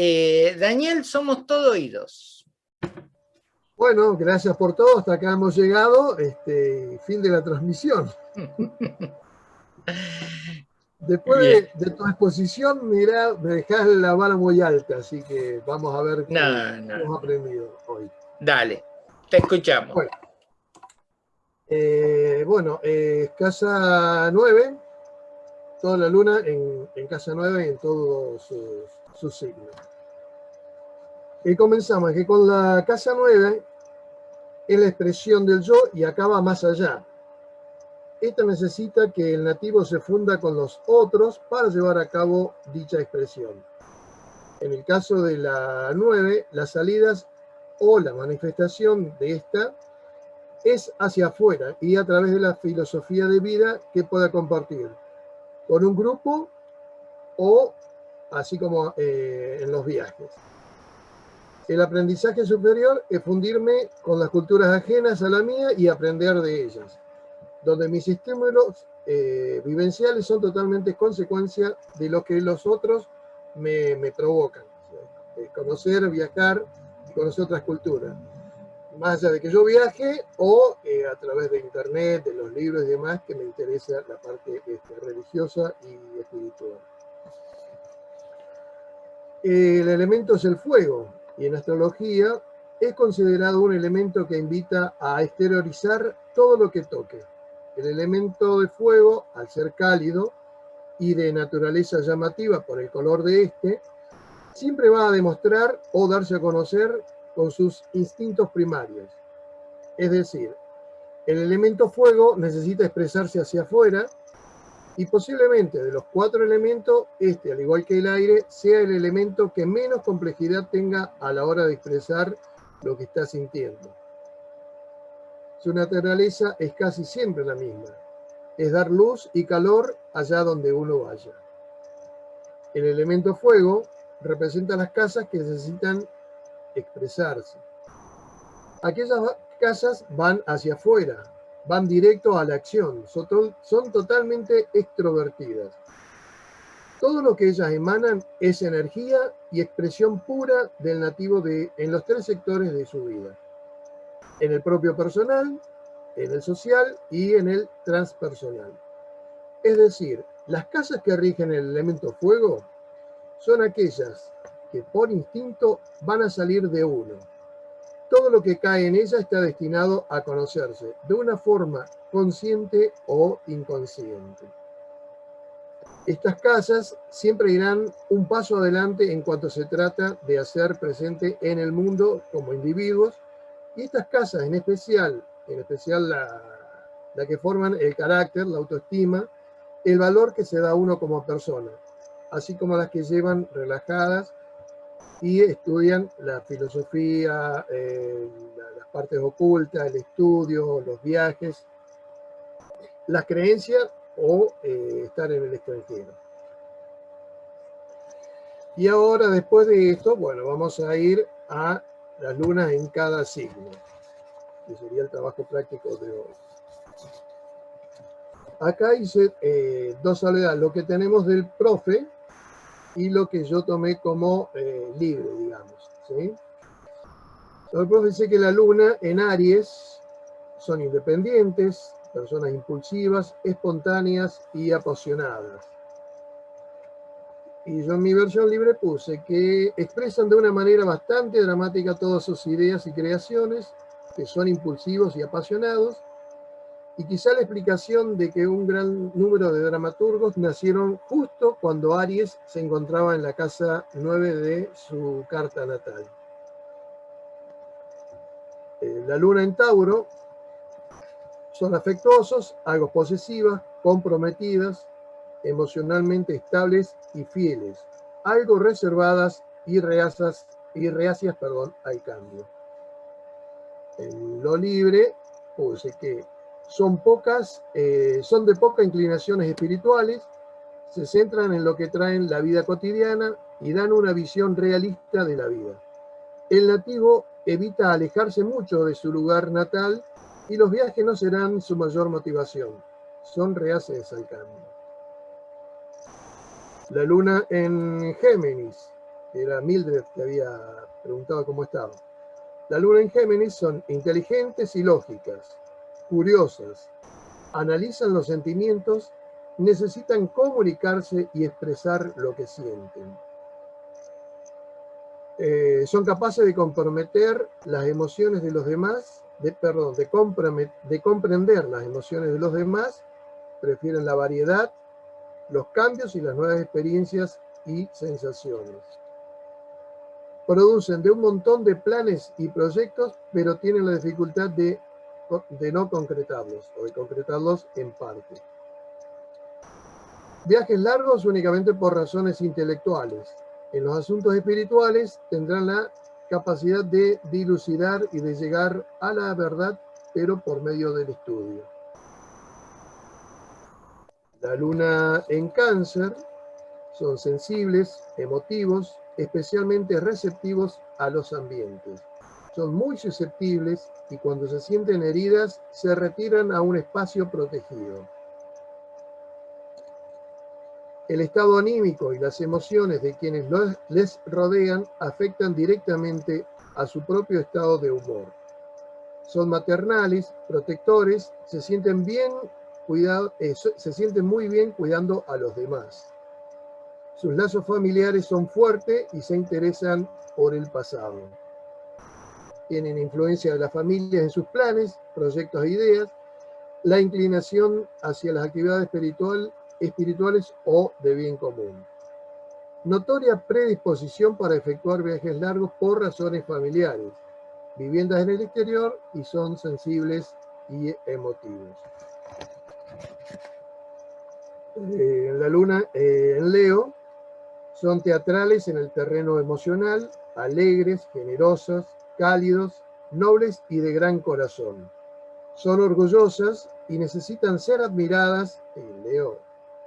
Eh, Daniel, somos todo oídos. Bueno, gracias por todo. Hasta acá hemos llegado. Este, fin de la transmisión. Después de, tu exposición, mira, me dejas la vara muy alta, así que vamos a ver qué hemos aprendido hoy. Dale, te escuchamos. Bueno, eh, casa 9, toda la luna en, casa 9 en todos sus, signos. Y comenzamos, que con la casa 9 es la expresión del yo y acaba más allá. Esta necesita que el nativo se funda con los otros para llevar a cabo dicha expresión. En el caso de la 9, las salidas o la manifestación de esta es hacia afuera y a través de la filosofía de vida que pueda compartir con un grupo o así como eh, en los viajes. El aprendizaje superior es fundirme con las culturas ajenas a la mía y aprender de ellas donde mis estímulos eh, vivenciales son totalmente consecuencia de lo que los otros me, provocan. conocer, viajar y conocer otras culturas. Más allá de que yo viaje o eh, a través de internet, de los libros y demás, que me interesa la parte este, religiosa y espiritual. El elemento es el fuego y en astrología es considerado un elemento que invita a exteriorizar todo lo que toque el elemento de fuego, al ser cálido y de naturaleza llamativa por el color de este, siempre va a demostrar o darse a conocer con sus instintos primarios. Es decir, el elemento fuego necesita expresarse hacia afuera y posiblemente de los cuatro elementos, este, al igual que el aire, sea el elemento que menos complejidad tenga a la hora de expresar lo que está sintiendo. Su naturaleza es casi siempre la misma. Es dar luz y calor allá donde uno vaya. El elemento fuego representa las casas que necesitan expresarse. Aquellas casas van hacia afuera, van directo a la acción, son, totalmente extrovertidas. Todo lo que ellas emanan es energía y expresión pura del nativo de, en los tres sectores de su vida en el propio personal, en el social y en el transpersonal. Es decir, las casas que rigen el elemento fuego son aquellas que por instinto van a salir de uno. Todo lo que cae en ella está destinado a conocerse de una forma consciente o inconsciente. Estas casas siempre irán un paso adelante en cuanto se trata de hacer presente en el mundo como individuos y estas casas en especial, en especial la, que forman el carácter, la autoestima, el valor que se da uno como persona, así como las que llevan relajadas y estudian la filosofía, eh, las partes ocultas, el estudio, los viajes, las creencias o eh, estar en el extranjero. Y ahora, después de esto, bueno, vamos a ir a las lunas en cada signo, que sería el trabajo práctico de hoy. Acá hice eh, dos soledades, lo que tenemos del profe y lo que yo tomé como eh, libre, digamos. ¿sí? Profe dice que la luna en Aries son independientes, personas impulsivas, espontáneas y apasionadas y yo en mi versión libre puse que expresan de una manera bastante dramática todas sus ideas y creaciones, que son impulsivos y apasionados, y quizá la explicación de que un gran número de dramaturgos nacieron justo cuando Aries se encontraba en la casa 9 de su carta natal. Eh, la luna en Tauro son afectuosos, algo posesivas, comprometidas, emocionalmente estables y fieles, algo reservadas y reacias, y reacias perdón, al cambio. En lo libre, puse que son pocas, eh, son de pocas inclinaciones espirituales, se centran en lo que traen la vida cotidiana y dan una visión realista de la vida. El nativo evita alejarse mucho de su lugar natal y los viajes no serán su mayor motivación. Son reacias al cambio. La luna en Géminis era Mildred que había preguntado cómo estaba. La luna en Géminis son inteligentes y lógicas, curiosas, analizan los sentimientos, necesitan comunicarse y expresar lo que sienten. Eh, son capaces de comprometer las emociones de los demás, de, perdón, de, de comprender las emociones de los demás, prefieren la variedad, los cambios y las nuevas experiencias y sensaciones. Producen de un montón de planes y proyectos, pero tienen la dificultad de, de no concretarlos o de concretarlos en parte. Viajes largos únicamente por razones intelectuales. En los asuntos espirituales tendrán la capacidad de dilucidar y de llegar a la verdad, pero por medio del estudio. La luna en cáncer son sensibles, emotivos, especialmente receptivos a los ambientes. Son muy susceptibles y cuando se sienten heridas se retiran a un espacio protegido. El estado anímico y las emociones de quienes les rodean afectan directamente a su propio estado de humor. Son maternales, protectores, se sienten bien cuidado, eh, se sienten muy bien cuidando a los demás. Sus lazos familiares son fuertes y se interesan por el pasado. Tienen influencia de la familia en sus planes, proyectos e ideas, la inclinación hacia las actividades espiritual, espirituales o de bien común. Notoria predisposición para efectuar viajes largos por razones familiares, viviendas en el exterior y son sensibles y emotivos. Eh, la luna eh, en Leo, son teatrales en el terreno emocional, alegres, generosas, cálidos, nobles y de gran corazón. Son orgullosas y necesitan ser admiradas. Leo,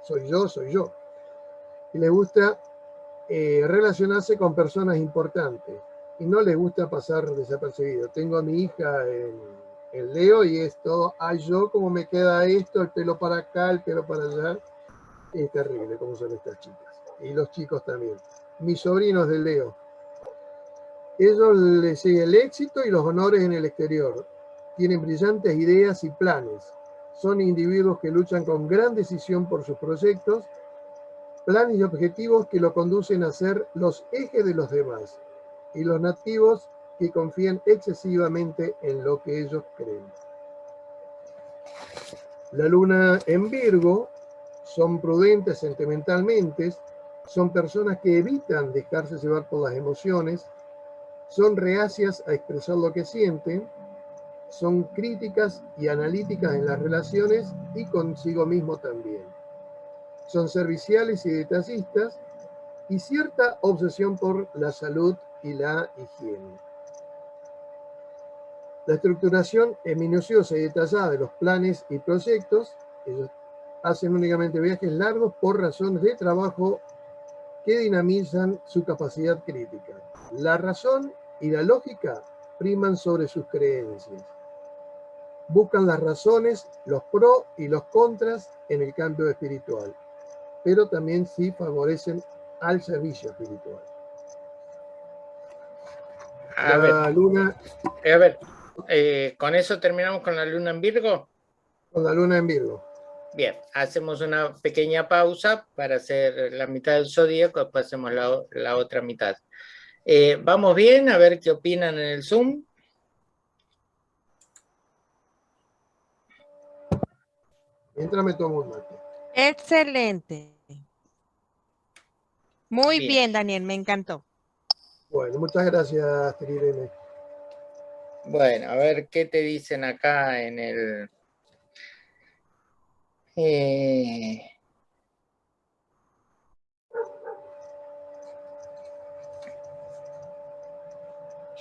soy yo, soy yo. Y les gusta eh, relacionarse con personas importantes y no les gusta pasar desapercibido. Tengo a mi hija en, en Leo y esto, ay yo, cómo me queda esto, el pelo para acá, el pelo para allá es terrible como son estas chicas. Y los chicos también. Mis sobrinos de Leo. Ellos les sigue el éxito y los honores en el exterior. Tienen brillantes ideas y planes. Son individuos que luchan con gran decisión por sus proyectos, planes y objetivos que lo conducen a ser los ejes de los demás. Y los nativos que confían excesivamente en lo que ellos creen. La luna en Virgo son prudentes sentimentalmente, son personas que evitan dejarse llevar por las emociones, son reacias a expresar lo que sienten, son críticas y analíticas en las relaciones y consigo mismo también. Son serviciales y detallistas y cierta obsesión por la salud y la higiene. La estructuración es minuciosa y detallada de los planes y proyectos, ellos hacen únicamente viajes largos por razones de trabajo que dinamizan su capacidad crítica. La razón y la lógica priman sobre sus creencias. Buscan las razones, los pros y los contras en el cambio espiritual, pero también sí favorecen al servicio espiritual. A ver, luna... A ver, eh, ¿con eso terminamos con la luna en Virgo? Con la luna en Virgo. Bien, hacemos una pequeña pausa para hacer la mitad del zodíaco, después hacemos la, otra mitad. Eh, ¿Vamos bien? A ver qué opinan en el Zoom. Mientras me tomo un mate. Excelente. Muy bien. Daniel, me encantó. Bueno, muchas gracias, Trirene. Bueno, a ver qué te dicen acá en el... Eh,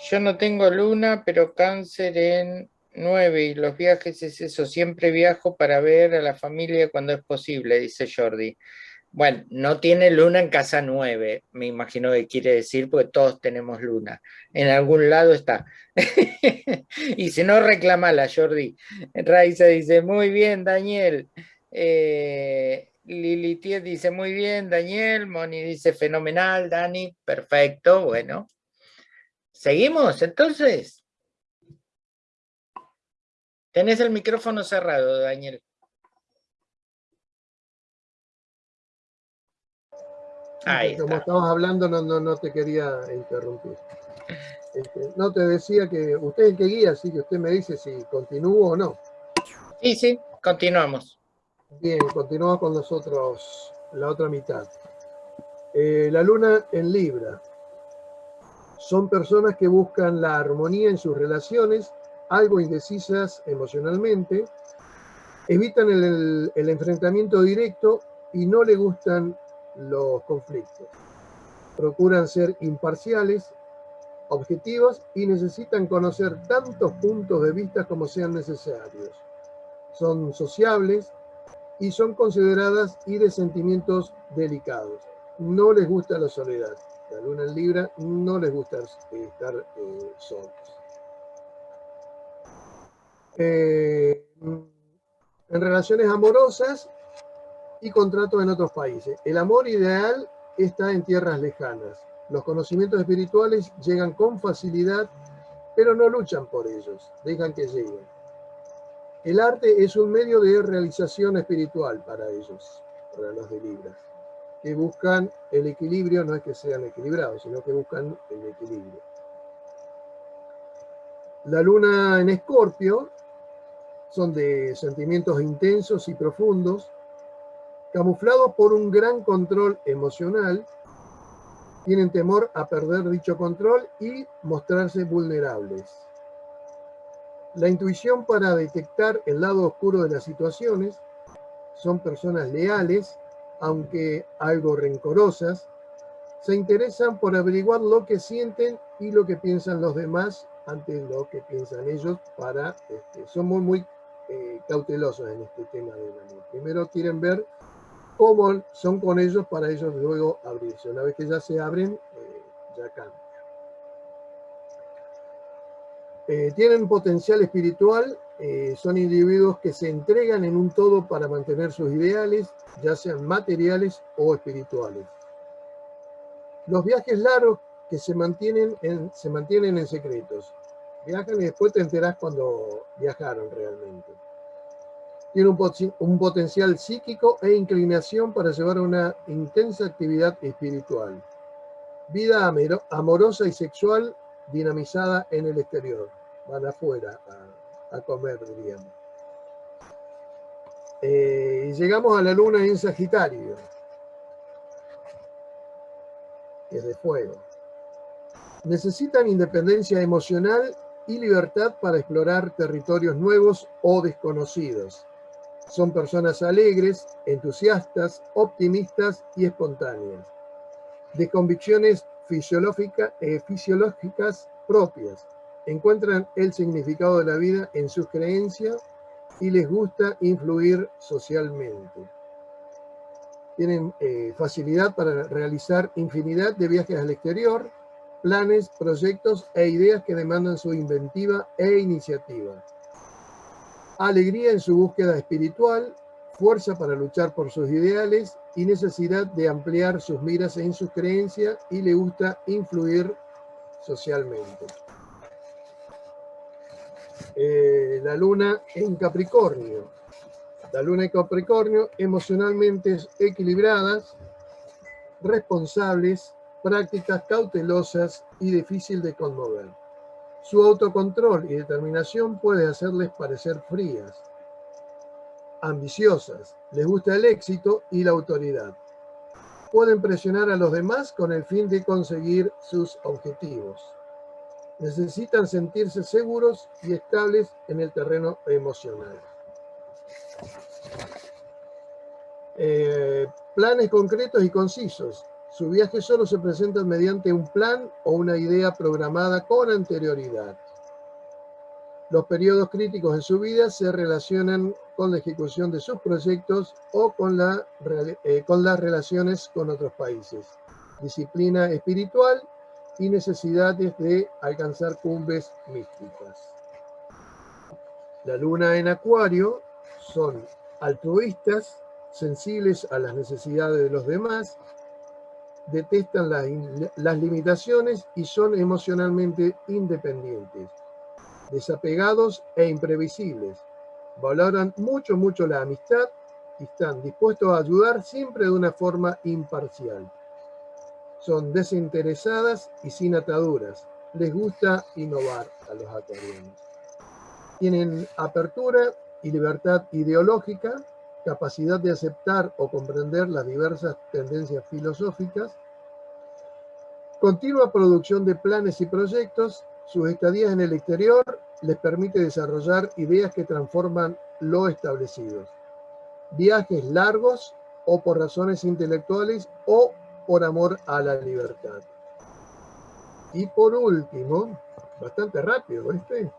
yo no tengo luna, pero cáncer en 9 y los viajes es eso, siempre viajo para ver a la familia cuando es posible, dice Jordi. Bueno, no tiene luna en casa 9, me imagino que quiere decir, porque todos tenemos luna. En algún lado está. y si no, reclamala, Jordi. Raiza dice, muy bien, Daniel. Eh, Lilitiet dice muy bien, Daniel. Moni dice fenomenal, Dani. Perfecto, bueno. ¿Seguimos entonces? Tenés el micrófono cerrado, Daniel. Ahí Como estabas hablando, no, no, no te quería interrumpir. Este, no te decía que usted es el que guía, así que usted me dice si continúo o no. Sí, sí, continuamos. Bien, continuamos con nosotros la otra mitad. Eh, la luna en Libra. Son personas que buscan la armonía en sus relaciones, algo indecisas emocionalmente, evitan el, enfrentamiento directo y no le gustan los conflictos. Procuran ser imparciales, objetivos y necesitan conocer tantos puntos de vista como sean necesarios. Son sociables y son consideradas y de sentimientos delicados. No les gusta la soledad. La luna en Libra no les gusta estar eh, solos. Eh, en relaciones amorosas y contratos en otros países. El amor ideal está en tierras lejanas. Los conocimientos espirituales llegan con facilidad, pero no luchan por ellos, dejan que lleguen. El arte es un medio de realización espiritual para ellos, para los de Libra, que buscan el equilibrio, no es que sean equilibrados, sino que buscan el equilibrio. La luna en Escorpio son de sentimientos intensos y profundos, camuflados por un gran control emocional tienen temor a perder dicho control y mostrarse vulnerables. La intuición para detectar el lado oscuro de las situaciones son personas leales, aunque algo rencorosas, se interesan por averiguar lo que sienten y lo que piensan los demás ante lo que piensan ellos para, este, son muy, muy eh, cautelosos en este tema del amor. Primero quieren ver cómo son con ellos para ellos luego abrirse. Una vez que ya se abren, eh, ya cambia. Eh, tienen potencial espiritual, eh, son individuos que se entregan en un todo para mantener sus ideales, ya sean materiales o espirituales. Los viajes largos que se mantienen en, se mantienen en secretos. Viajan y después te enterás cuando viajaron realmente tiene un, potencial psíquico e inclinación para llevar una intensa actividad espiritual. Vida amorosa y sexual dinamizada en el exterior. Van afuera a, comer, diríamos. Eh, y llegamos a la luna en Sagitario, es de fuego. Necesitan independencia emocional y libertad para explorar territorios nuevos o desconocidos son personas alegres, entusiastas, optimistas y espontáneas, de convicciones eh, fisiológicas propias. Encuentran el significado de la vida en sus creencias y les gusta influir socialmente. Tienen eh, facilidad para realizar infinidad de viajes al exterior, planes, proyectos e ideas que demandan su inventiva e iniciativa alegría en su búsqueda espiritual, fuerza para luchar por sus ideales y necesidad de ampliar sus miras en sus creencias y le gusta influir socialmente. Eh, la luna en Capricornio. La luna en Capricornio, emocionalmente equilibradas, responsables, prácticas cautelosas y difícil de conmover. Su autocontrol y determinación puede hacerles parecer frías, ambiciosas, les gusta el éxito y la autoridad. Pueden presionar a los demás con el fin de conseguir sus objetivos. Necesitan sentirse seguros y estables en el terreno emocional. Eh, planes concretos y concisos. Su viaje solo se presenta mediante un plan o una idea programada con anterioridad. Los periodos críticos en su vida se relacionan con la ejecución de sus proyectos o con, la, eh, con las relaciones con otros países, disciplina espiritual y necesidades de alcanzar cumbres místicas. La luna en acuario son altruistas, sensibles a las necesidades de los demás, detestan las limitaciones y son emocionalmente independientes, desapegados e imprevisibles. Valoran mucho, mucho la amistad y están dispuestos a ayudar siempre de una forma imparcial. Son desinteresadas y sin ataduras. Les gusta innovar a los acuarianos. Tienen apertura y libertad ideológica, capacidad de aceptar o comprender las diversas tendencias filosóficas, continua producción de planes y proyectos, sus estadías en el exterior les permite desarrollar ideas que transforman lo establecido. Viajes largos o por razones intelectuales o por amor a la libertad. Y por último, bastante rápido este,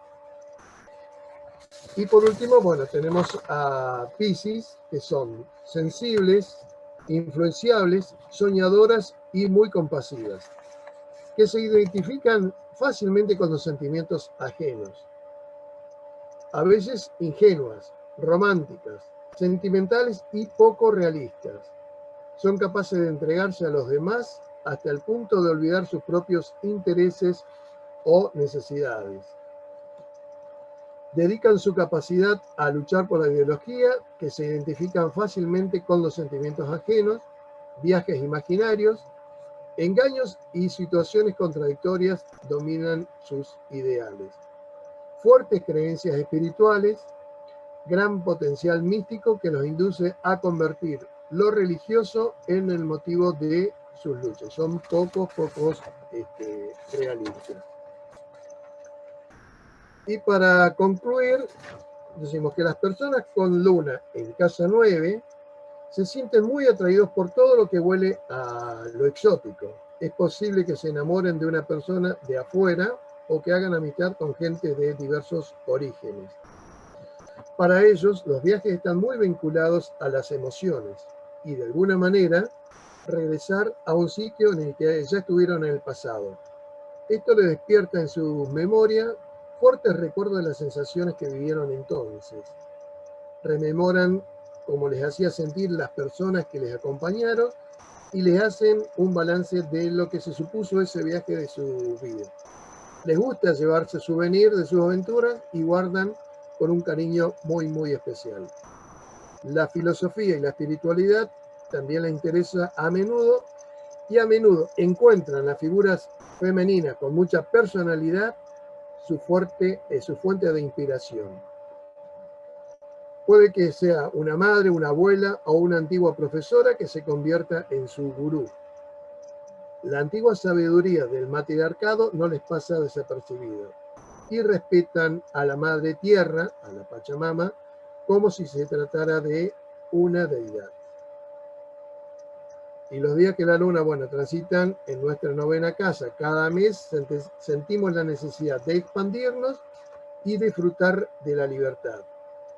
y por último, bueno, tenemos a Pisces, que son sensibles, influenciables, soñadoras y muy compasivas, que se identifican fácilmente con los sentimientos ajenos. A veces ingenuas, románticas, sentimentales y poco realistas. Son capaces de entregarse a los demás hasta el punto de olvidar sus propios intereses o necesidades dedican su capacidad a luchar por la ideología, que se identifican fácilmente con los sentimientos ajenos, viajes imaginarios, engaños y situaciones contradictorias dominan sus ideales. Fuertes creencias espirituales, gran potencial místico que los induce a convertir lo religioso en el motivo de sus luchas. Son pocos, pocos este, realistas. Y para concluir, decimos que las personas con luna en casa 9 se sienten muy atraídos por todo lo que huele a lo exótico. Es posible que se enamoren de una persona de afuera o que hagan amistad con gente de diversos orígenes. Para ellos, los viajes están muy vinculados a las emociones y de alguna manera regresar a un sitio en el que ya estuvieron en el pasado. Esto le despierta en su memoria fuertes recuerdos de las sensaciones que vivieron entonces. Rememoran cómo les hacía sentir las personas que les acompañaron y les hacen un balance de lo que se supuso ese viaje de su vida. Les gusta llevarse souvenir de sus aventuras y guardan con un cariño muy, muy especial. La filosofía y la espiritualidad también les interesa a menudo y a menudo encuentran las figuras femeninas con mucha personalidad su, fuerte, eh, su fuente de inspiración. Puede que sea una madre, una abuela o una antigua profesora que se convierta en su gurú. La antigua sabiduría del matriarcado no les pasa desapercibida y respetan a la madre tierra, a la Pachamama, como si se tratara de una deidad y los días que la luna, bueno, transitan en nuestra novena casa, cada mes sentimos la necesidad de expandirnos y disfrutar de la libertad.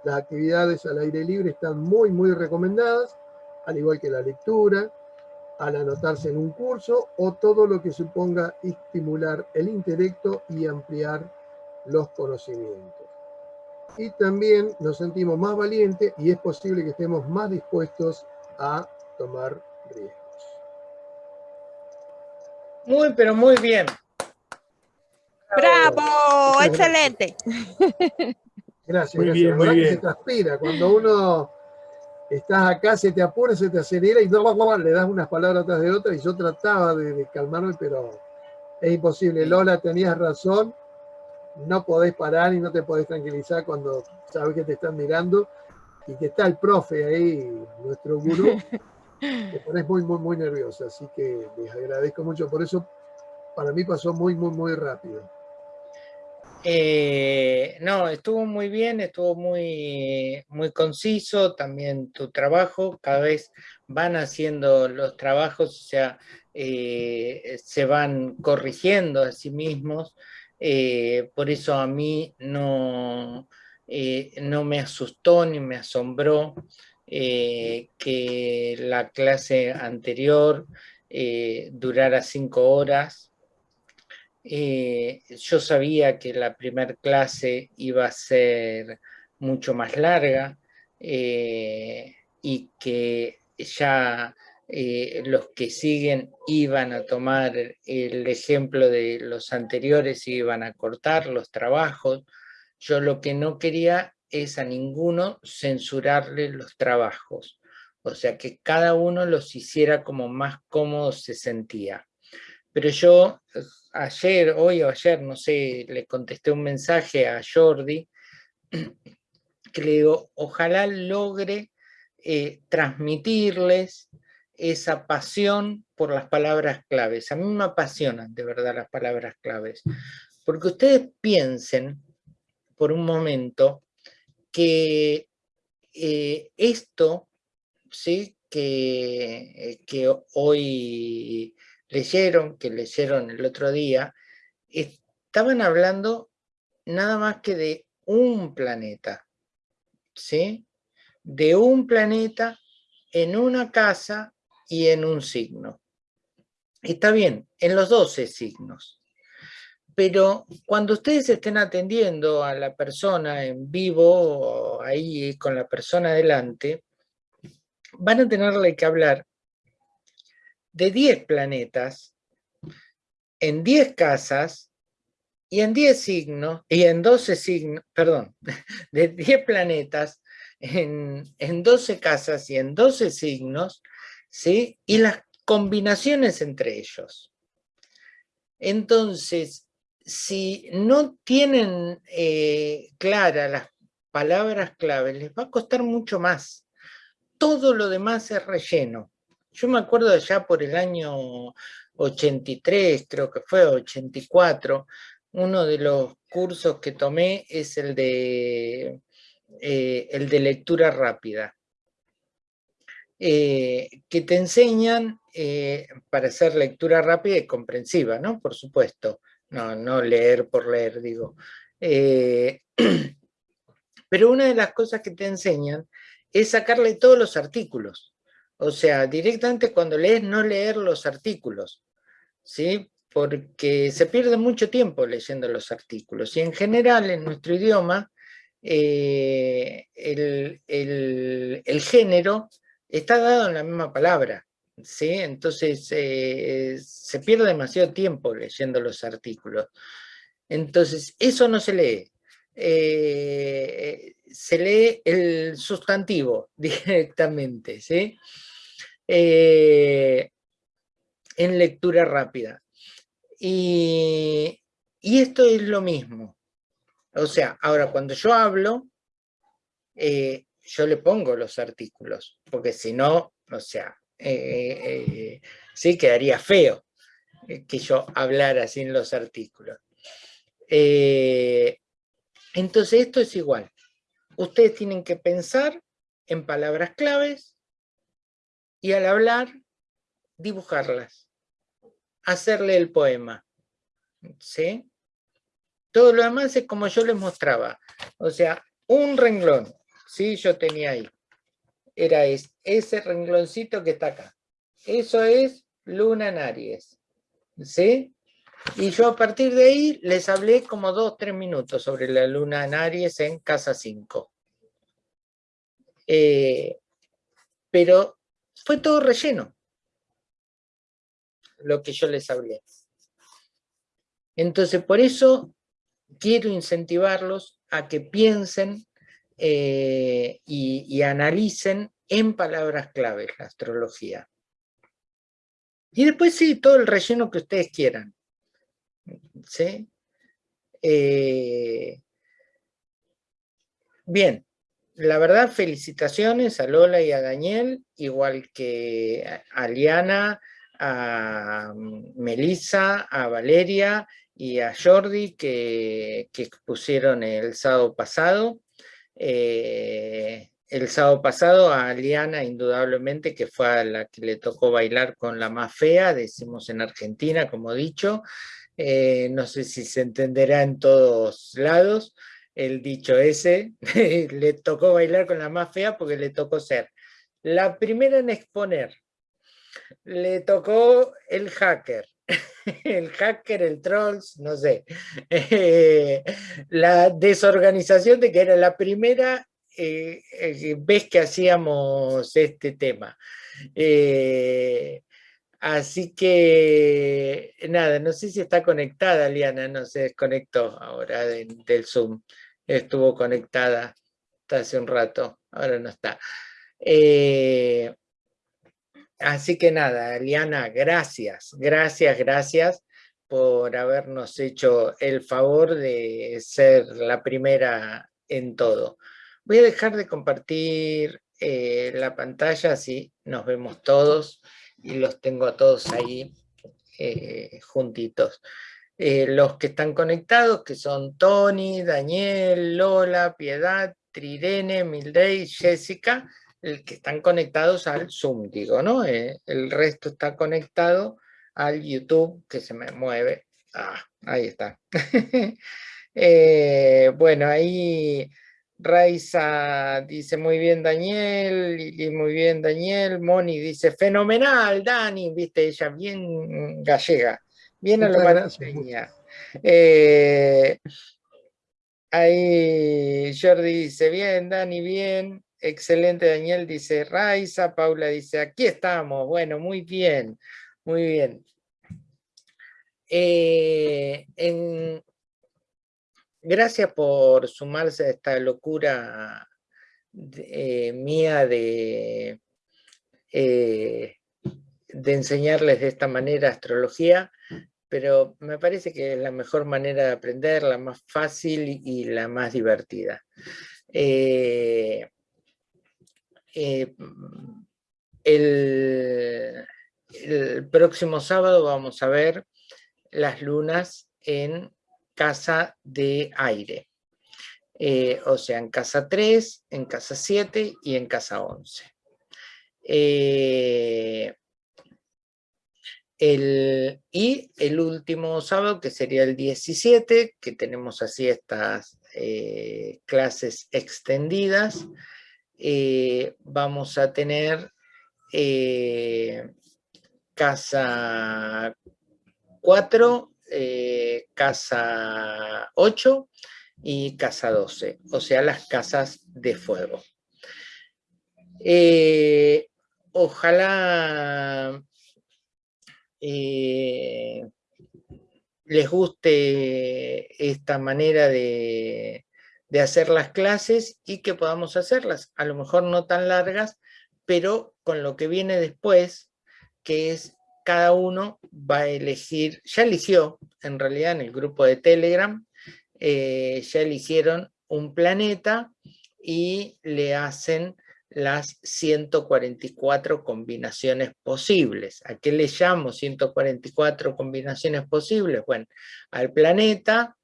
Las actividades al aire libre están muy, muy recomendadas, al igual que la lectura, al anotarse en un curso o todo lo que suponga estimular el intelecto y ampliar los conocimientos. Y también nos sentimos más valientes y es posible que estemos más dispuestos a tomar riesgos. Muy, pero muy bien. ¡Bravo! ¡Excelente! Gracias, muy Bien, muy bien. se transpira. Cuando uno estás acá, se te apura, se te acelera y le das unas palabras atrás de otras y yo trataba de, calmarme, pero es imposible. Lola, tenías razón, no podés parar y no te podés tranquilizar cuando sabes que te están mirando y que está el profe ahí, nuestro gurú, te pones muy, muy, muy nerviosa. Así que les agradezco mucho. Por eso, para mí pasó muy, muy, muy rápido. Eh, no, estuvo muy bien, estuvo muy, muy conciso también tu trabajo, cada vez van haciendo los trabajos, o sea, eh, se van corrigiendo a sí mismos, eh, por eso a mí no, no me asustó ni me asombró eh, que la clase anterior eh, durara cinco horas. Eh, yo sabía que la primera clase iba a ser mucho más larga. y que ya eh, los que siguen iban a tomar el ejemplo de los anteriores y iban a cortar los trabajos. Yo lo que no quería es a ninguno censurarle los trabajos. O sea, que cada uno los hiciera como más cómodo se sentía. Pero yo ayer, hoy o ayer, no sé, le contesté un mensaje a Jordi, que le digo, ojalá logre eh, transmitirles esa pasión por las palabras claves. A mí me apasionan de verdad las palabras claves. Porque ustedes piensen por un momento que eh, esto ¿sí? que, que hoy leyeron, que leyeron el otro día, estaban hablando nada más que de un planeta, ¿sí? De un planeta en una casa y en un signo. Está bien, en los 12 signos. Pero cuando ustedes estén atendiendo a la persona en vivo, ahí con la persona delante, van a tenerle que hablar de 10 planetas, en 10 casas y en 10 signos, y en 12 signos, perdón, de 10 planetas, en, en 12 casas y en 12 signos, ¿sí? y las combinaciones entre ellos. Entonces, si no tienen eh, claras las palabras clave, les va a costar mucho más. Todo lo demás es relleno. Yo me acuerdo allá por el año 83, creo que fue, 84, uno de los cursos que tomé es el de, eh, el de lectura rápida. Eh, que te enseñan eh, para hacer lectura rápida y comprensiva, ¿no? Por supuesto, no, no leer por leer, digo. Eh, pero una de las cosas que te enseñan es sacarle todos los artículos. O sea, directamente cuando lees, no leer los artículos, ¿sí? Porque se pierde mucho tiempo leyendo los artículos. Y en general, en nuestro idioma, el, el género está dado en la misma palabra, ¿sí? Entonces eh, se pierde demasiado tiempo leyendo los artículos. Entonces, eso no se lee. Eh, se lee el sustantivo directamente, ¿sí? Eh, en lectura rápida. Y, y, esto es lo mismo. O sea, ahora cuando yo hablo, yo le pongo los artículos, porque si no, o sea, eh, eh, sí quedaría feo eh, que yo hablara sin los artículos. entonces esto es igual. Ustedes tienen que pensar en palabras claves y al hablar, dibujarlas, hacerle el poema. ¿Sí? Todo lo demás es como yo les mostraba. O sea, un renglón, ¿sí? Yo tenía ahí. Era ese rengloncito que está acá. Eso es Luna en Aries. ¿Sí? Y yo a partir de ahí les hablé como dos, tres minutos sobre la Luna en Aries en Casa 5. Eh, pero fue todo relleno lo que yo les hablé. Entonces, por eso quiero incentivarlos a que piensen eh, y, analicen en palabras claves la astrología. Y después sí, todo el relleno que ustedes quieran. ¿Sí? Eh, bien, la verdad, felicitaciones a Lola y a Daniel, igual que a Liana, a Melissa, a Valeria y a Jordi que, que expusieron el sábado pasado. Eh, el sábado pasado a Liana, indudablemente, que fue a la que le tocó bailar con la más fea, decimos en Argentina, como dicho. Eh, no sé si se entenderá en todos lados el dicho ese. le tocó bailar con la más fea porque le tocó ser la primera en exponer. Le tocó el hacker. el hacker, el trolls, no sé, eh, la desorganización de que era la primera eh, eh, ves que hacíamos este tema. así que, nada, no sé si está conectada Liana, no se desconectó ahora del Zoom. Estuvo conectada hasta hace un rato, ahora no está. Así que nada, Liana, gracias, gracias, gracias por habernos hecho el favor de ser la primera en todo. Voy a dejar de compartir eh, la pantalla, así nos vemos todos y los tengo a todos ahí eh, juntitos. Eh, los que están conectados, que son Tony, Daniel, Lola, Piedad, Trirene, Mildred, Jessica, el que están conectados al Zoom, digo, ¿no? el resto está conectado al YouTube que se me mueve. Ah, ahí está. Eh, bueno, ahí Raiza dice muy bien Daniel, y muy bien Daniel, Moni dice fenomenal Dani, viste, ella bien gallega, bien a lo eh, ahí Jordi dice bien, Dani, bien, excelente Daniel, dice Raiza, Paula dice aquí estamos, bueno, muy bien. Muy bien. Eh, gracias por sumarse a esta locura eh, mía de, eh, de enseñarles de esta manera astrología, pero me parece que es la mejor manera de aprender, la más fácil y la más divertida. El, el próximo sábado vamos a ver las lunas en casa de aire. Eh, o sea, en casa 3, en casa 7 y en casa 11. Eh, y el último sábado, que sería el 17, que tenemos así estas eh, clases extendidas, vamos a tener casa 4, eh, casa 8 y casa 12, o sea, las casas de fuego. Eh, ojalá eh, les guste esta manera de, de hacer las clases y que podamos hacerlas, a lo mejor no tan largas, pero con lo que viene después, que es cada uno va a elegir, ya eligió en realidad en el grupo de Telegram, eh, ya eligieron un planeta y le hacen las 144 combinaciones posibles. ¿A qué le llamo 144 combinaciones posibles? Bueno, al planeta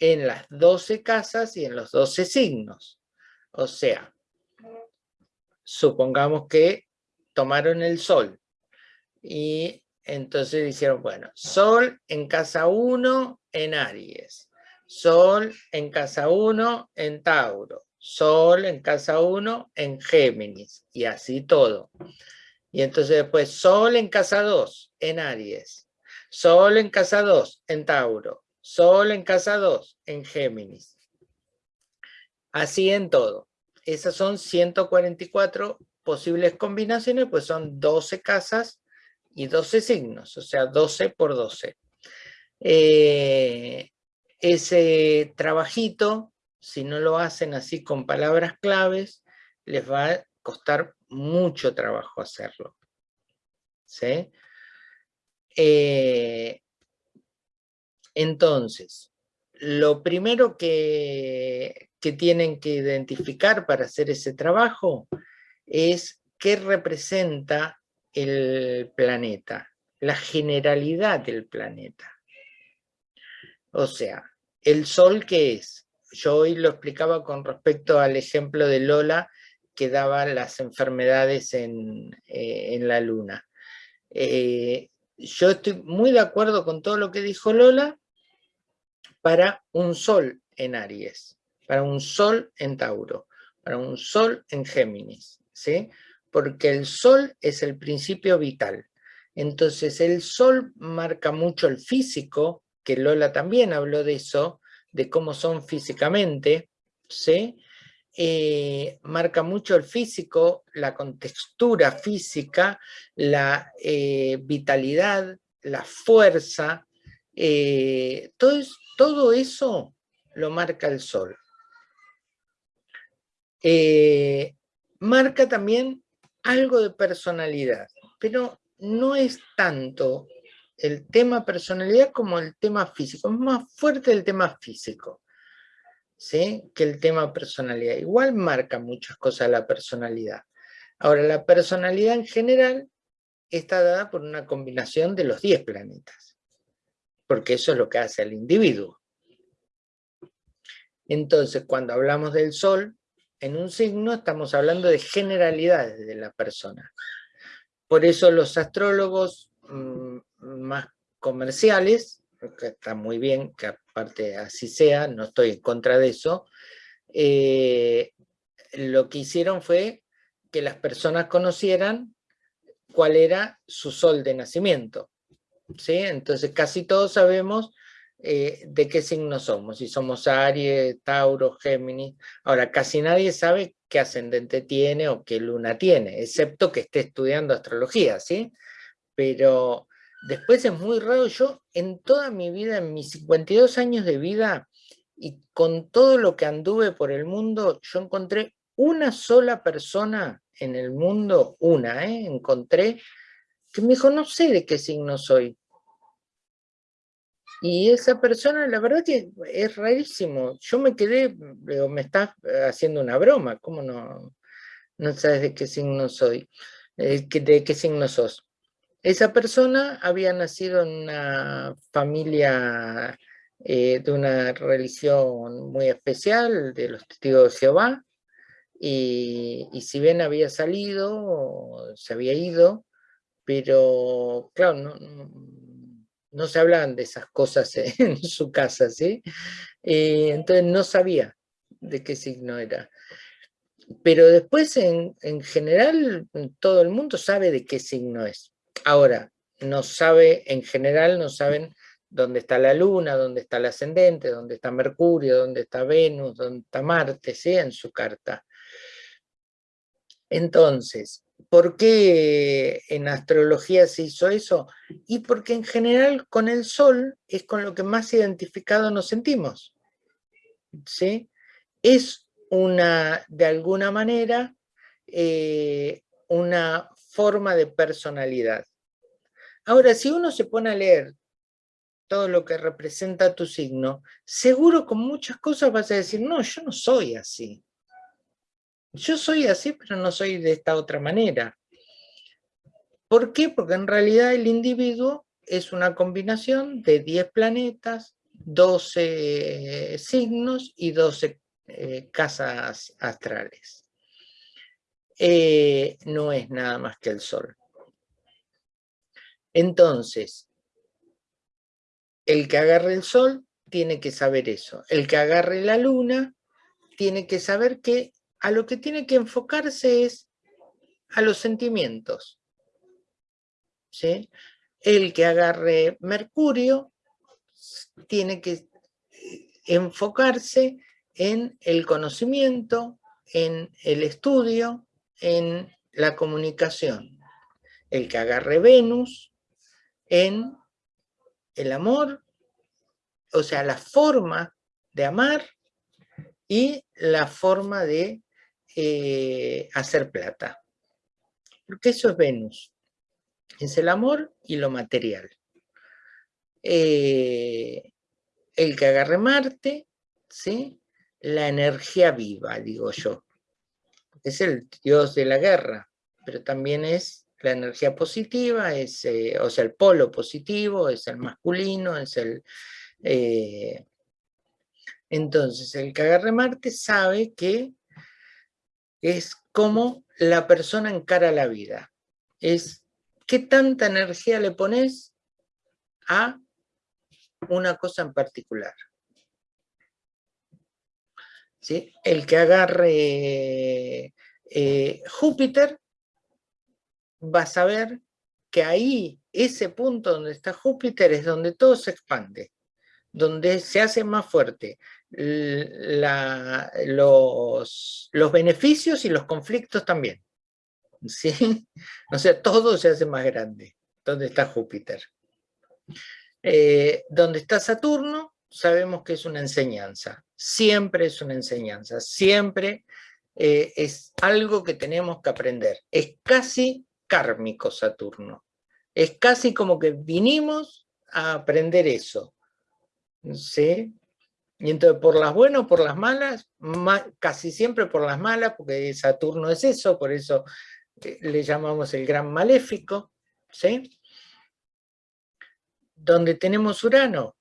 en las 12 casas y en los 12 signos. O sea, supongamos que tomaron el Sol y entonces dijeron, bueno, Sol en casa 1 en Aries, Sol en casa 1 en Tauro, Sol en casa 1 en Géminis, y así todo. Y entonces después Sol en casa 2 en Aries, Sol en casa 2 en Tauro, Sol en casa 2 en Géminis. Así en todo. Esas son 144 posibles combinaciones, pues son 12 casas y 12 signos, o sea, 12 por 12. Eh, ese trabajito, si no lo hacen así con palabras claves, les va a costar mucho trabajo hacerlo. ¿Sí? Eh, entonces, lo primero que, que tienen que identificar para hacer ese trabajo es qué representa el planeta, la generalidad del planeta. O sea, el Sol ¿qué es? Yo hoy lo explicaba con respecto al ejemplo de Lola que daba las enfermedades en, eh, la Luna. Eh, yo estoy muy de acuerdo con todo lo que dijo Lola para un Sol en Aries, para un Sol en Tauro, para un Sol en Géminis, ¿sí? porque el sol es el principio vital. Entonces el sol marca mucho el físico, que Lola también habló de eso, de cómo son físicamente, ¿sí? eh, marca mucho el físico, la contextura física, la eh, vitalidad, la fuerza, eh, todo, eso lo marca el sol. marca también algo de personalidad, pero no es tanto el tema personalidad como el tema físico, es más fuerte el tema físico. que el tema personalidad. Igual marca muchas cosas la personalidad. Ahora, la personalidad en general está dada por una combinación de los 10 planetas, porque eso es lo que hace al individuo. Entonces, cuando hablamos del Sol, en un signo estamos hablando de generalidades de la persona. Por eso los astrólogos mm, más comerciales, que está muy bien, que parte así sea, no estoy en contra de eso, eh, lo que hicieron fue que las personas conocieran cuál era su sol de nacimiento. ¿Sí? Entonces casi todos sabemos eh, de qué signo somos, si somos Aries, Tauro, Géminis. Ahora, casi nadie sabe qué ascendente tiene o qué luna tiene, excepto que esté estudiando astrología, ¿sí? Pero Después es muy raro, yo en toda mi vida, en mis 52 años de vida, y con todo lo que anduve por el mundo, yo encontré una sola persona en el mundo, una, ¿eh? encontré, que me dijo, no sé de qué signo soy. Y esa persona, la verdad que es rarísimo. Yo me quedé, me está haciendo una broma, ¿cómo no, no sabes de qué signo soy? Eh, ¿De qué signo sos? Esa persona había nacido en una familia eh, de una religión muy especial, de los testigos de Jehová, y, si bien había salido, se había ido, pero claro, no, se hablaban de esas cosas en su casa, ¿sí? Eh, entonces no sabía de qué signo era. Pero después, en, en general, todo el mundo sabe de qué signo es. Ahora, no sabe, en general no saben dónde está la Luna, dónde está el ascendente, dónde está Mercurio, dónde está Venus, dónde está Marte, ¿sí? en su carta. Entonces, ¿por qué en astrología se hizo eso? Y porque en general con el Sol es con lo que más identificado nos sentimos. ¿sí? Es una, de alguna manera, eh, una forma de personalidad. Ahora, si uno se pone a leer todo lo que representa tu signo, seguro con muchas cosas vas a decir, no, yo no soy así. Yo soy así, pero no soy de esta otra manera. ¿Por qué? Porque en realidad el individuo es una combinación de 10 planetas, 12 signos y 12 eh, casas astrales. Eh, no es nada más que el Sol. Entonces, el que agarre el sol tiene que saber eso. El que agarre la luna tiene que saber que a lo que tiene que enfocarse es a los sentimientos. ¿sí? El que agarre Mercurio tiene que enfocarse en el conocimiento, en el estudio, en la comunicación. El que agarre Venus en el amor, o sea, la forma de amar y la forma de eh, hacer plata. Porque eso es Venus. Es el amor y lo material. Eh, el que agarre Marte, ¿sí? la energía viva, digo yo. Es el dios de la guerra, pero también es la energía positiva es, eh, o sea, el polo positivo es el masculino, es el... Entonces, el que agarre Marte sabe que es como la persona encara la vida. Es qué tanta energía le pones a una cosa en particular. ¿Sí? El que agarre eh, Júpiter vas a ver que ahí, ese punto donde está Júpiter es donde todo se expande, donde se hace más fuerte. Los, los beneficios y los conflictos también. ¿sí? O sea, todo se hace más grande. ¿Dónde está Júpiter? Eh, donde está Saturno, sabemos que es una enseñanza. Siempre es una enseñanza. Siempre eh, es algo que tenemos que aprender. Es casi kármico Saturno. Es casi como que vinimos a aprender eso. ¿Sí? Y entonces por las buenas o por las malas, casi siempre por las malas, porque Saturno es eso, por eso le llamamos el gran maléfico, ¿sí? Donde tenemos Urano,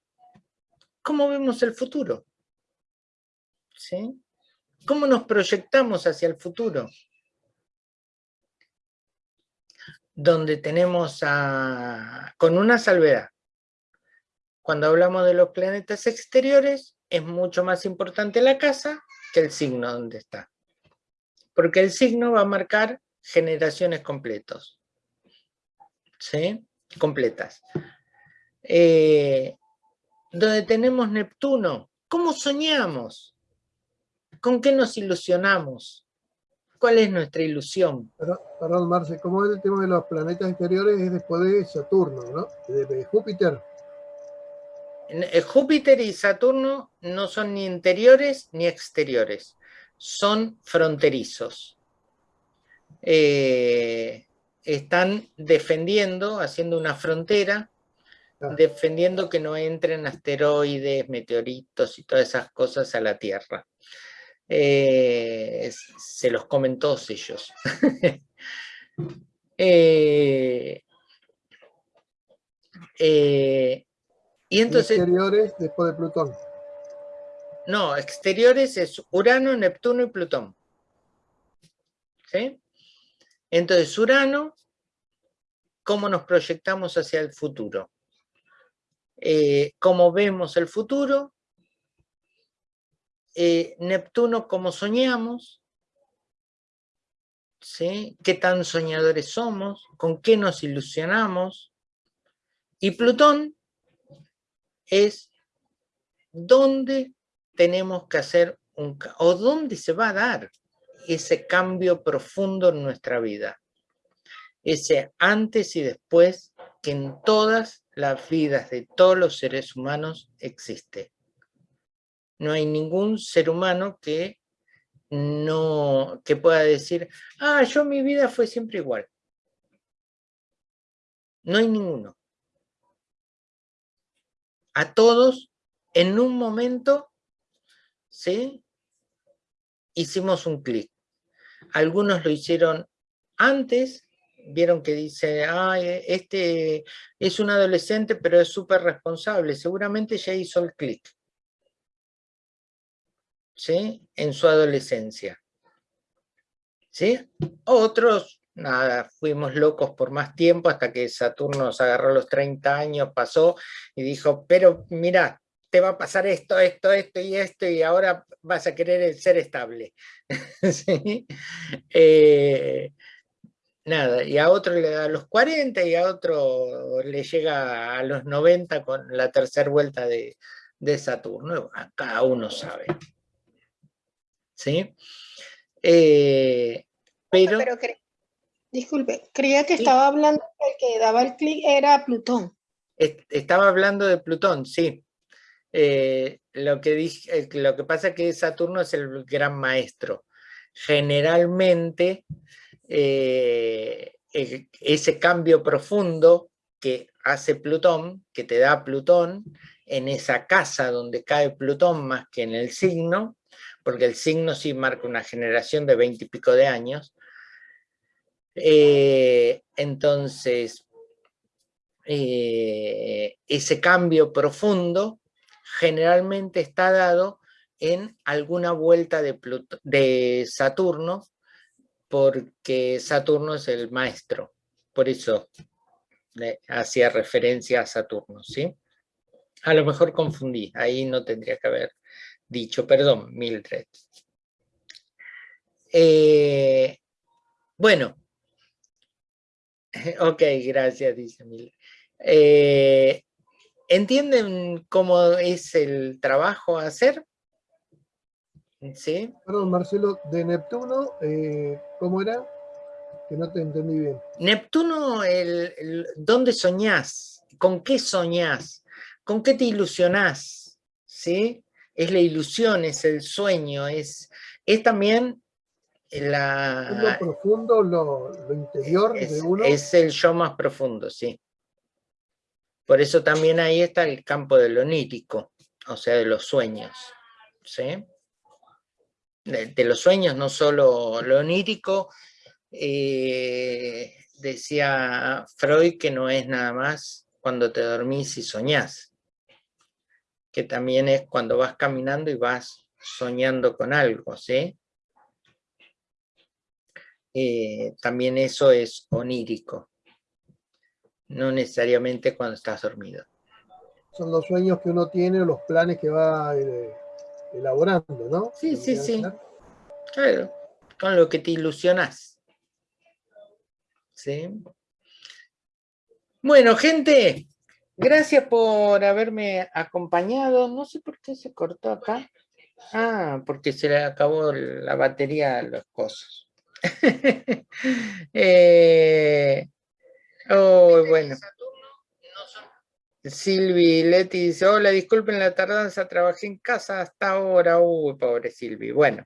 ¿cómo vemos el futuro? ¿Sí? ¿Cómo nos proyectamos hacia el futuro? Donde tenemos con una salvedad. Cuando hablamos de los planetas exteriores, es mucho más importante la casa que el signo donde está. Porque el signo va a marcar generaciones completos. ¿Sí? Completas. Eh, donde tenemos Neptuno, ¿cómo soñamos? ¿Con qué nos ilusionamos? ¿Cuál es nuestra ilusión? Perdón, Marce, ¿cómo es el tema de los planetas exteriores? Es después de Saturno, ¿no? De, Júpiter. Eh, Júpiter y Saturno no son ni interiores ni exteriores, son fronterizos. Eh, están defendiendo, haciendo una frontera, ah. defendiendo que no entren asteroides, meteoritos y todas esas cosas a la Tierra. Eh, se los comen todos ellos. Eh, y entonces... Exteriores después de Plutón. No, exteriores es Urano, Neptuno y Plutón. ¿Sí? Entonces, Urano, ¿cómo nos proyectamos hacia el futuro? Eh, ¿Cómo vemos el futuro? Eh, Neptuno, ¿cómo soñamos? ¿Sí? ¿Qué tan soñadores somos? ¿Con qué nos ilusionamos? Y Plutón es dónde tenemos que hacer un... o dónde se va a dar ese cambio profundo en nuestra vida. Ese antes y después que en todas las vidas de todos los seres humanos existe. No hay ningún ser humano que no que pueda decir, ah, yo mi vida fue siempre igual. No hay ninguno. A todos, en un momento, ¿sí? Hicimos un clic. Algunos lo hicieron antes, vieron que dice, ay, este es un adolescente pero es súper responsable, seguramente ya hizo el clic. ¿Sí? En su adolescencia. ¿Sí? Otros, nada, fuimos locos por más tiempo hasta que Saturno nos agarró los 30 años, pasó y dijo, pero mira, te va a pasar esto, esto, esto y esto, y ahora vas a querer ser estable. Eh, nada, y a otro le da a los 40 y a otro le llega a los 90 con la tercera vuelta de, Saturno. Cada uno sabe. ¿Sí? Eh, pero, disculpe, creía que estaba hablando el que daba el clic era Plutón. estaba hablando de Plutón, sí. Eh, lo, que dije, eh, lo que pasa es que Saturno es el gran maestro. Generalmente, eh, ese cambio profundo que hace Plutón, que te da Plutón, en esa casa donde cae Plutón más que en el signo, porque el signo sí marca una generación de veinte y pico de años, entonces, ese cambio profundo generalmente está dado en alguna vuelta de, de Saturno, porque Saturno es el maestro, por eso hacía referencia a Saturno, ¿sí? A lo mejor confundí, ahí no tendría que haber dicho, perdón, Mildred. Eh, bueno, ok, gracias, dice Mildred. Eh, ¿Entienden cómo es el trabajo a hacer? ¿Sí? Perdón, Marcelo, de Neptuno, eh, ¿cómo era? Que no te entendí bien. Neptuno, el, ¿dónde soñás? ¿Con qué soñás? ¿Con qué te ilusionás? ¿Sí? Es la ilusión, es el sueño, es, es también la... lo profundo, lo, interior de uno. Es el yo más profundo, sí. Por eso también ahí está el campo de lo onírico, o sea, de los sueños. ¿sí? De, los sueños, no solo lo onírico, eh, decía Freud que no es nada más cuando te dormís y soñás, que también es cuando vas caminando y vas soñando con algo, ¿sí? Eh, también eso es onírico, no necesariamente cuando estás dormido. Son los sueños que uno tiene o los planes que va eh, elaborando, ¿no? Sí, sí, sí. Claro, con lo que te ilusionas. ¿Sí? Bueno, gente, gracias por haberme acompañado. No sé por qué se cortó acá. Ah, porque se le acabó la batería a los cosas. eh, oh, bueno. Silvi Leti dice, hola, disculpen la tardanza, trabajé en casa hasta ahora. Uy, pobre Silvi. Bueno.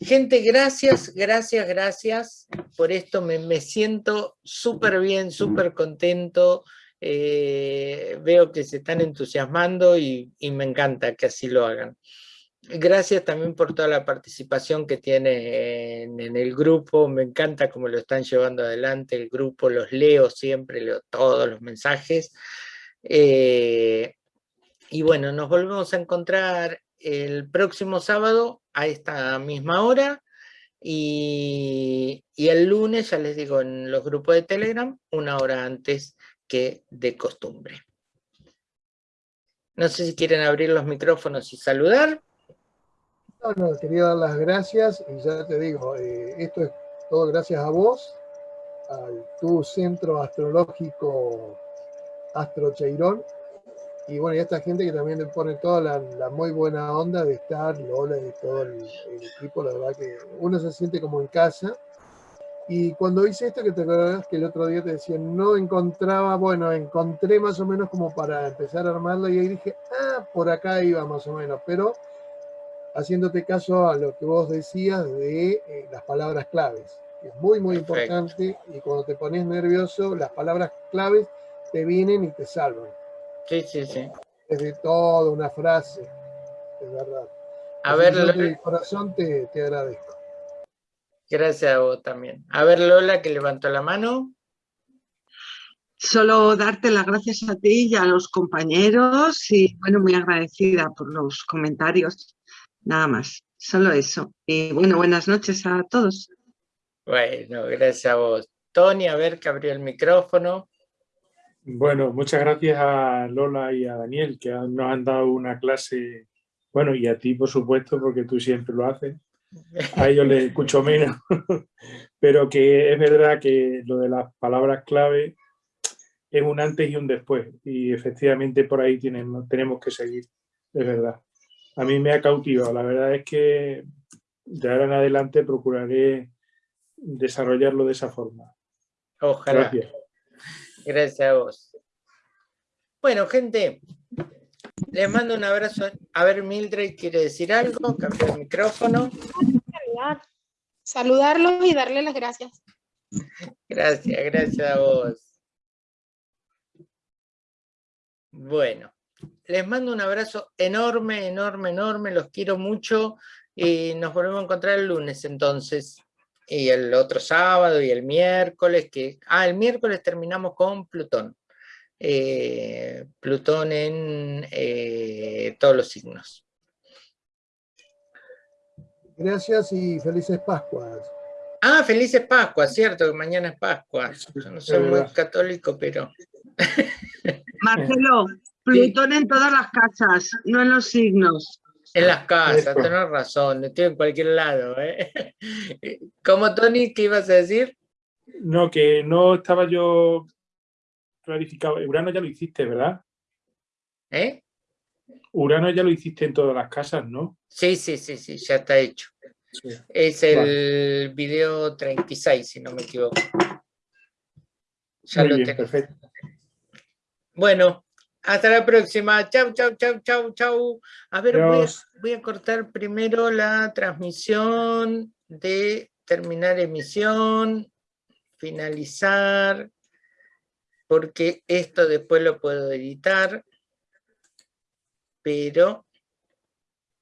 Gente, gracias, gracias, gracias por esto. Me, siento súper bien, súper contento. Eh, veo que se están entusiasmando y me encanta que así lo hagan. Gracias también por toda la participación que tiene en, el grupo, me encanta cómo lo están llevando adelante el grupo, los leo siempre, leo todos los mensajes. Eh, y bueno, nos volvemos a encontrar el próximo sábado a esta misma hora y, y el lunes, ya les digo, en los grupos de Telegram, una hora antes que de costumbre. No sé si quieren abrir los micrófonos y saludar. No, no, quería dar las gracias y ya te digo, eh, esto es todo gracias a vos, a tu centro astrológico Astro Cheirón, y bueno, y a esta gente que también le pone toda la, muy buena onda de estar, Lola y todo el, equipo, la verdad que uno se siente como en casa. Y cuando hice esto, que te acuerdas que el otro día te decía, no encontraba, bueno, encontré más o menos como para empezar a armarlo y ahí dije, ah, por acá iba más o menos, pero haciéndote caso a lo que vos decías de eh, las palabras claves. Es muy, muy importante y cuando te pones nervioso, las palabras claves te vienen y te salvan. Sí, sí, sí. Es de toda una frase, es verdad. A ver, de corazón te, te agradezco. Gracias a vos también. A ver, Lola, que levantó la mano. Solo darte las gracias a ti y a los compañeros y bueno, muy agradecida por los comentarios Nada más, solo eso. Y bueno, buenas noches a todos. Bueno, gracias a vos. Tony, a ver que abrió el micrófono. Bueno, muchas gracias a Lola y a Daniel que nos han dado una clase, bueno, y a ti por supuesto, porque tú siempre lo haces. A ellos les escucho menos, pero que es verdad que lo de las palabras clave es un antes y un después, y efectivamente por ahí tenemos, tenemos que seguir, es verdad a mí me ha cautivado. La verdad es que de ahora en adelante procuraré desarrollarlo de esa forma. Ojalá. Gracias. Gracias a vos. Bueno, gente, les mando un abrazo. A ver, Mildred quiere decir algo, cambiar el micrófono. Saludarlos y darle las gracias. Gracias, gracias a vos. Bueno les mando un abrazo enorme, enorme, enorme, los quiero mucho y nos volvemos a encontrar el lunes entonces. Y el otro sábado y el miércoles, que... Ah, el miércoles terminamos con Plutón. Eh, Plutón en eh, todos los signos. Gracias y felices Pascuas. Ah, felices Pascuas, cierto, que mañana es Pascua. Yo no soy muy católico, pero... Marcelo, Plutón en todas las casas, no en los signos. En las casas, tenés razón, estoy en cualquier lado. ¿eh? ¿Cómo, Tony, qué ibas a decir? No, que no estaba yo clarificado. Urano ya lo hiciste, ¿verdad? ¿Eh? Urano ya lo hiciste en todas las casas, ¿no? Sí, sí, sí, sí, ya está hecho. Es el video 36, si no me equivoco. Ya lo bien, perfecto. Bueno, hasta la próxima. Chau, chau, chau, chau, chau. A ver, voy a, cortar primero la transmisión de terminar emisión, finalizar, porque esto después lo puedo editar, pero,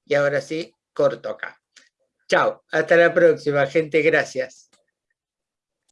y ahora sí, corto acá. Chao, hasta la próxima, gente, gracias.